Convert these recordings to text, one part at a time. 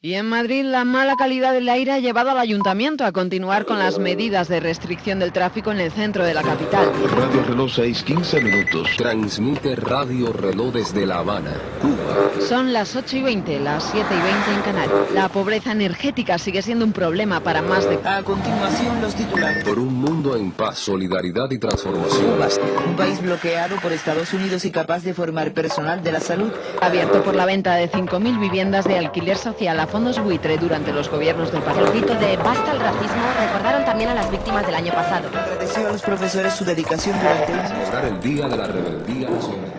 Y en Madrid la mala calidad del aire ha llevado al ayuntamiento a continuar con las medidas de restricción del tráfico en el centro de la capital. Radio Reloj 6, 15 minutos. Transmite Radio Reloj desde La Habana, Cuba. Son las 8 y 20, las 7 y 20 en Canarias. La pobreza energética sigue siendo un problema para más de... A continuación los titulares. Por un mundo en paz, solidaridad y transformación. Cuba, un país bloqueado por Estados Unidos y capaz de formar personal de la salud. Abierto por la venta de 5.000 viviendas de alquiler social a fondos buitre durante los gobiernos del El partido. grito de basta al racismo recordaron también a las víctimas del año pasado. Agradeció a los profesores su dedicación durante el Día de la Rebeldía Nacional.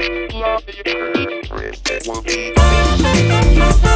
Love you. purpose. It will be.